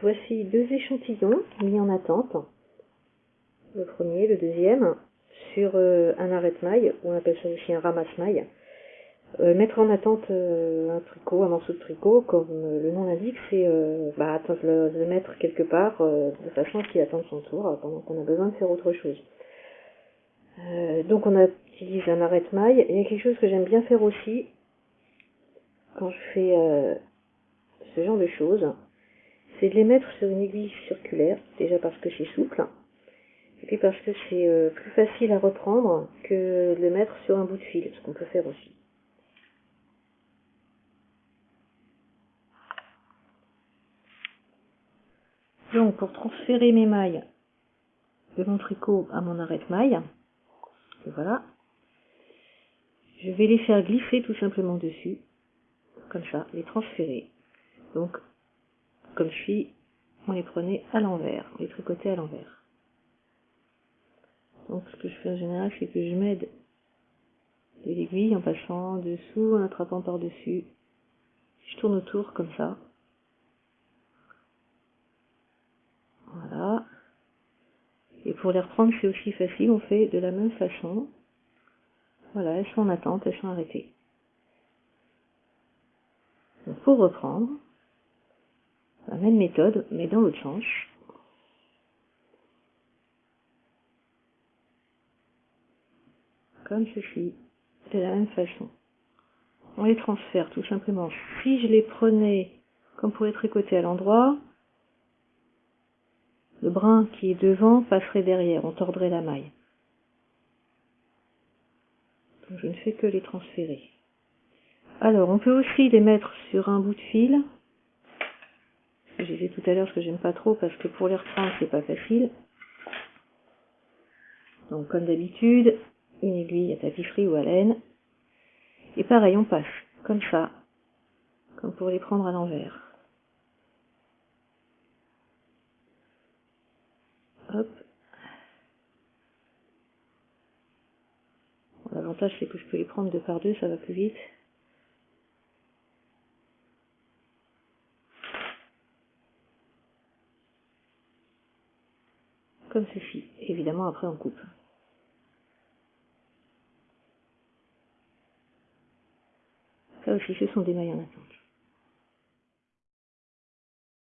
Voici deux échantillons mis en attente. Le premier, le deuxième, sur euh, un arrête-maille, on appelle ça aussi un ramasse-maille. Euh, mettre en attente euh, un tricot, un morceau de tricot, comme le nom l'indique, c'est bah, le, le, mettre quelque part de façon qu'il attende son tour pendant qu'on a besoin de faire autre chose. donc on utilise un arrête-maille. Il y a quelque chose que j'aime bien faire aussi quand je fais ce genre de choses, c'est de les mettre sur une aiguille circulaire, déjà parce que c'est souple, et puis parce que c'est euh, plus facile à reprendre que de le mettre sur un bout de fil, ce qu'on peut faire aussi. Donc pour transférer mes mailles de mon tricot à mon arrête-maille, voilà, je vais les faire glisser tout simplement dessus, comme ça, les transférer. Donc, comme je suis, on les prenait à l'envers, on les tricotait à l'envers. Donc ce que je fais en général, c'est que je m'aide de l'aiguille en passant dessous, en attrapant par-dessus. Je tourne autour comme ça. Voilà. Et pour les reprendre, c'est aussi facile, on fait de la même façon. Voilà, elles sont en attente, elles sont arrêtées. Donc pour reprendre, même méthode, mais dans l'autre sens. Comme ceci, de la même façon. On les transfère tout simplement. Si je les prenais comme pour les tricoter à l'endroit, le brin qui est devant passerait derrière, on tordrait la maille. Je ne fais que les transférer. Alors, on peut aussi les mettre sur un bout de fil je disais tout à l'heure ce que j'aime pas trop parce que pour les reprendre c'est pas facile. Donc comme d'habitude, une aiguille à tapis ou à laine. Et pareil, on passe comme ça, comme pour les prendre à l'envers. Hop. L'avantage c'est que je peux les prendre deux par deux, ça va plus vite. Comme ceci. Évidemment, après, on coupe. Ça aussi, ce sont des mailles en attente.